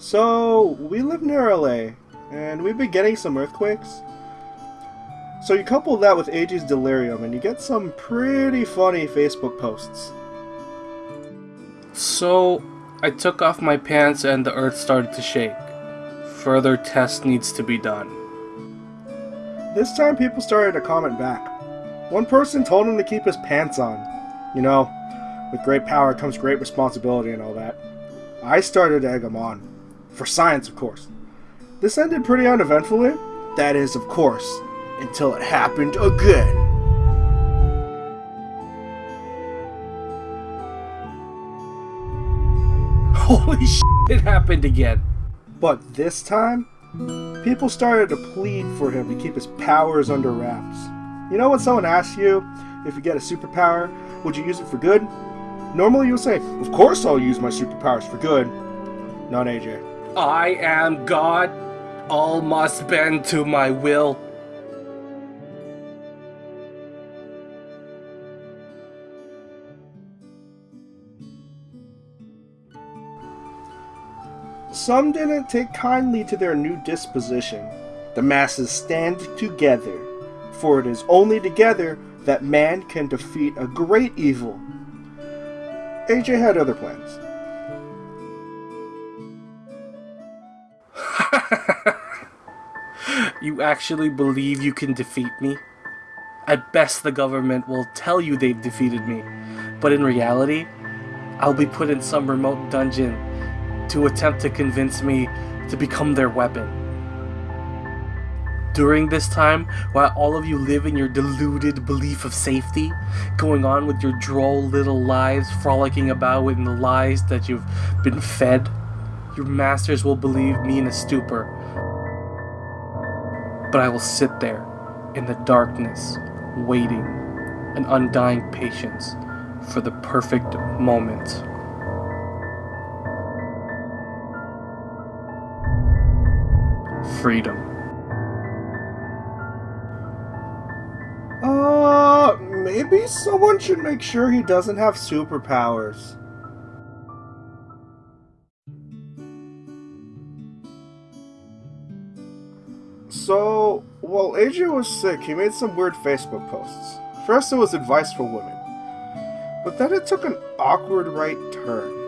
So, we live near LA, and we've been getting some earthquakes. So you couple that with AJ's delirium, and you get some pretty funny Facebook posts. So, I took off my pants and the earth started to shake. Further test needs to be done. This time people started to comment back. One person told him to keep his pants on. You know, with great power comes great responsibility and all that. I started to egg him on. For science, of course. This ended pretty uneventfully. That is, of course, until it happened again. Holy shit, it happened again. But this time, people started to plead for him to keep his powers under wraps. You know when someone asks you if you get a superpower, would you use it for good? Normally you would say, of course I'll use my superpowers for good. Not AJ. I am God. All must bend to my will. Some didn't take kindly to their new disposition. The masses stand together, for it is only together that man can defeat a great evil. AJ had other plans. you actually believe you can defeat me? At best, the government will tell you they've defeated me, but in reality, I'll be put in some remote dungeon to attempt to convince me to become their weapon. During this time, while all of you live in your deluded belief of safety, going on with your droll little lives, frolicking about in the lies that you've been fed, your masters will believe me in a stupor. But I will sit there, in the darkness, waiting, an undying patience, for the perfect moment. freedom. Uh, maybe someone should make sure he doesn't have superpowers. So, while AJ was sick, he made some weird Facebook posts. First, it was advice for women, but then it took an awkward right turn.